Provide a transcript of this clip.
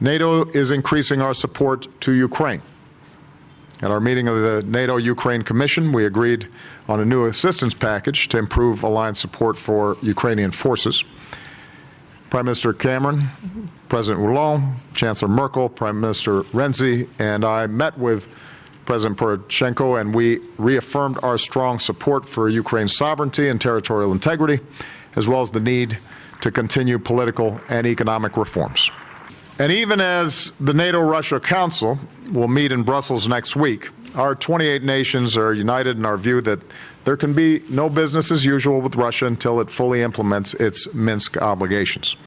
NATO is increasing our support to Ukraine. At our meeting of the NATO Ukraine Commission, we agreed on a new assistance package to improve alliance support for Ukrainian forces. Prime Minister Cameron, President Hollande, Chancellor Merkel, Prime Minister Renzi, and I met with President Poroshenko, and we reaffirmed our strong support for Ukraine's sovereignty and territorial integrity, as well as the need to continue political and economic reforms. And even as the NATO Russia Council will meet in Brussels next week, our 28 nations are united in our view that there can be no business as usual with Russia until it fully implements its Minsk obligations.